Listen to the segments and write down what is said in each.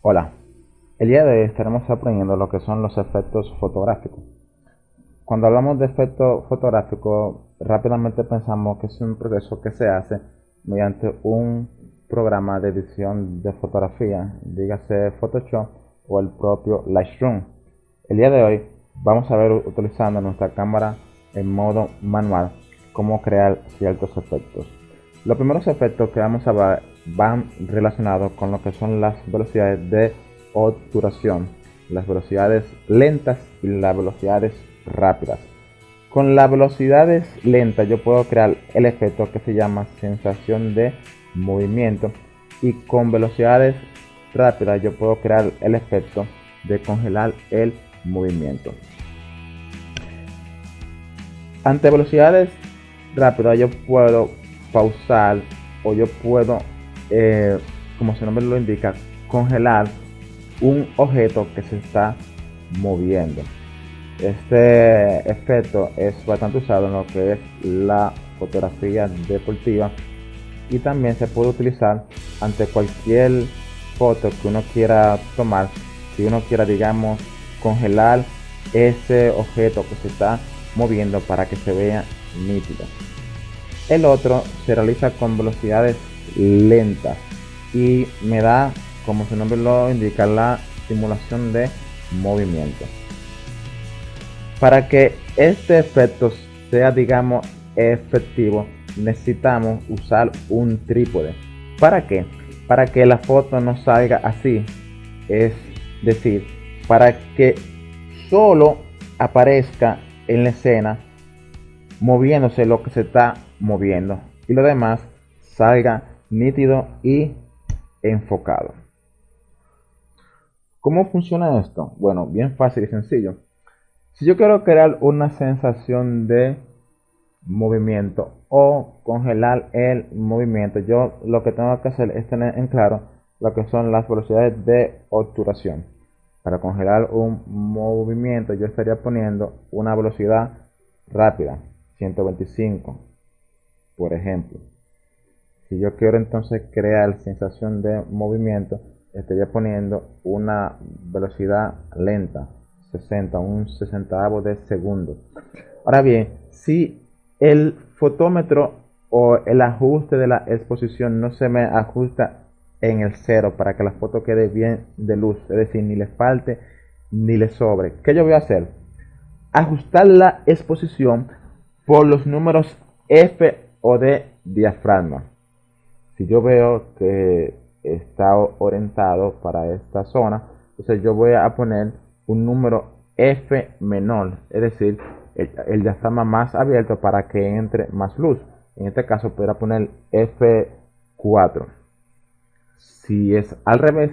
Hola, el día de hoy estaremos aprendiendo lo que son los efectos fotográficos. Cuando hablamos de efecto fotográfico, rápidamente pensamos que es un proceso que se hace mediante un programa de edición de fotografía, dígase Photoshop o el propio Lightroom. El día de hoy vamos a ver utilizando nuestra cámara en modo manual cómo crear ciertos efectos. Los primeros efectos que vamos a ver van relacionados con lo que son las velocidades de obturación, las velocidades lentas y las velocidades rápidas. Con las velocidades lentas yo puedo crear el efecto que se llama sensación de movimiento y con velocidades rápidas yo puedo crear el efecto de congelar el movimiento. Ante velocidades rápidas yo puedo pausar o yo puedo eh, como su nombre lo indica, congelar un objeto que se está moviendo. Este efecto es bastante usado en lo que es la fotografía deportiva y también se puede utilizar ante cualquier foto que uno quiera tomar. Si uno quiera, digamos, congelar ese objeto que se está moviendo para que se vea nítido. El otro se realiza con velocidades lenta y me da, como su nombre lo indica, la simulación de movimiento. Para que este efecto sea, digamos, efectivo, necesitamos usar un trípode. ¿Para qué? Para que la foto no salga así. Es decir, para que solo aparezca en la escena moviéndose lo que se está moviendo y lo demás salga nítido y enfocado. ¿Cómo funciona esto? Bueno, bien fácil y sencillo. Si yo quiero crear una sensación de movimiento o congelar el movimiento, yo lo que tengo que hacer es tener en claro lo que son las velocidades de obturación. Para congelar un movimiento yo estaría poniendo una velocidad rápida, 125, por ejemplo. Si yo quiero entonces crear sensación de movimiento, estaría poniendo una velocidad lenta, 60, un sesentavo de segundo. Ahora bien, si el fotómetro o el ajuste de la exposición no se me ajusta en el cero para que la foto quede bien de luz, es decir, ni le falte ni le sobre, ¿qué yo voy a hacer? Ajustar la exposición por los números F o de diafragma si yo veo que está orientado para esta zona, entonces yo voy a poner un número F menor, es decir, el, diafragma más abierto para que entre más luz. En este caso podría poner F4. Si es al revés,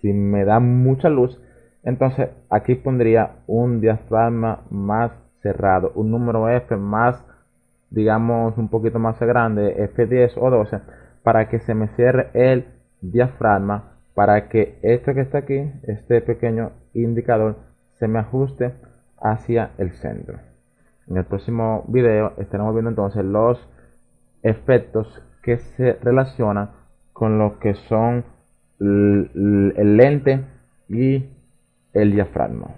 si me da mucha luz, entonces aquí pondría un diafragma más cerrado, un número F más, digamos, un poquito más grande, F10 o 12 para que se me cierre el diafragma para que esto que está aquí, este pequeño indicador, se me ajuste hacia el centro. En el próximo video estaremos viendo entonces los efectos que se relacionan con lo que son el lente y el diafragma.